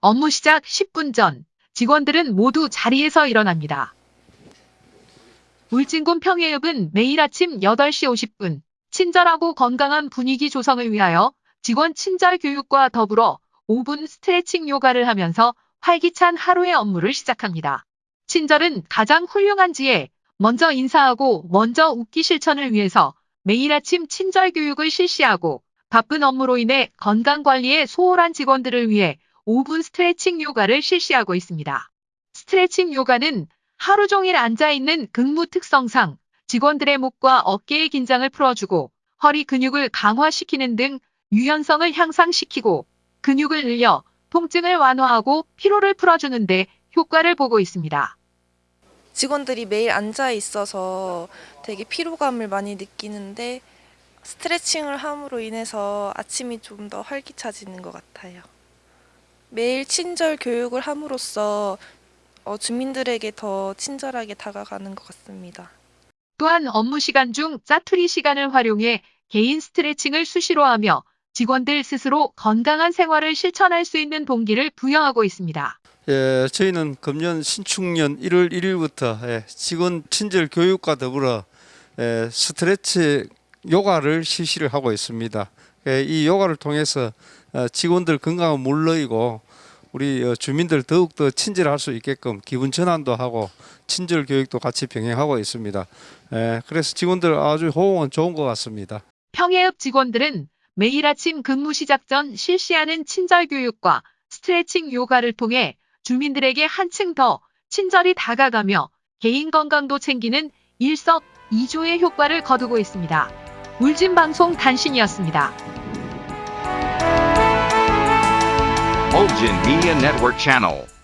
업무 시작 10분 전 직원들은 모두 자리에서 일어납니다. 울진군 평해읍은 매일 아침 8시 50분 친절하고 건강한 분위기 조성을 위하여 직원 친절 교육과 더불어 5분 스트레칭 요가를 하면서 활기찬 하루의 업무를 시작합니다. 친절은 가장 훌륭한 지혜, 먼저 인사하고 먼저 웃기 실천을 위해서 매일 아침 친절 교육을 실시하고 바쁜 업무로 인해 건강 관리에 소홀한 직원들을 위해 5분 스트레칭 요가를 실시하고 있습니다. 스트레칭 요가는 하루 종일 앉아있는 근무 특성상 직원들의 목과 어깨의 긴장을 풀어주고 허리 근육을 강화시키는 등 유연성을 향상시키고 근육을 늘려 통증을 완화하고 피로를 풀어주는데 효과를 보고 있습니다. 직원들이 매일 앉아 있어서 되게 피로감을 많이 느끼는데 스트레칭을 함으로 인해서 아침이 좀 더 활기차지는 것 같아요. 매일 친절 교육을 함으로써 어, 주민들에게 더 친절하게 다가가는 것 같습니다. 또한 업무 시간 중 짜투리 시간을 활용해 개인 스트레칭을 수시로 하며 직원들 스스로 건강한 생활을 실천할 수 있는 동기를 부여하고 있습니다. 예, 저희는 금년 신축년 1월 1일부터 예, 직원 친절 교육과 더불어 예, 스트레치 요가를 실시를 하고 있습니다. 예, 이 요가를 통해서 어, 직원들 건강은 물론이고 우리 어, 주민들 더욱더 친절할 수 있게끔 기분 전환도 하고 친절 교육도 같이 병행하고 있습니다. 예, 그래서 직원들 아주 호응은 좋은 것 같습니다. 평해읍 직원들은 매일 아침 근무 시작 전 실시하는 친절 교육과 스트레칭 요가를 통해 주민들에게 한층 더 친절히 다가가며 개인 건강도 챙기는 일석이조의 효과를 거두고 있습니다. 울진 방송 단신이었습니다. Bulgin Media Network Channel.